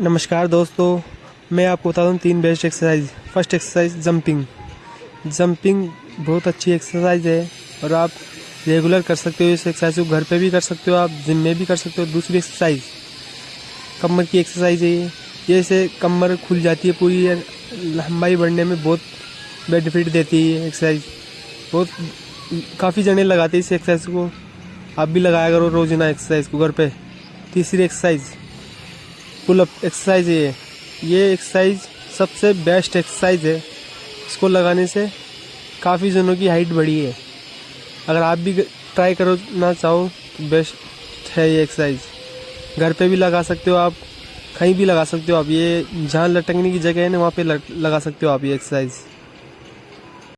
नमस्कार दोस्तों, मैं आपको बता दूँ तीन best exercise first exercise jumping jumping बहुत अच्छी एक्सरसाइज है और आप रेगुलर कर सकते हो इस एक्सरसाइज को, घर पे भी कर सकते हो आप जिम में भी कर सकते हो। दूसरी एक्सरसाइज कमर की एक्सरसाइज है ये। ये से कमर खुल जाती है पूरी लंबाई बढ़ने में बहुत बेनिफिट देती है एक्सरसाइज बहुत, काफ़ी जने लगाते हैं इस एक्सरसाइज को। आप भी लगाया करो रोज़ाना एक्सरसाइज को घर पे। तीसरी एक्सरसाइज पुलअप एक्सरसाइज है ये। एक्सरसाइज सबसे बेस्ट एक्सरसाइज है। इसको लगाने से काफ़ी जनों की हाइट बढ़ी है। अगर आप भी ट्राई करो ना चाहो तो बेस्ट है ये एक्सरसाइज घर पे भी लगा सकते हो आप, कहीं भी लगा सकते हो आप। ये जहाँ लटकने की जगह है ना, वहाँ पे लगा सकते हो आप ये एक्सरसाइज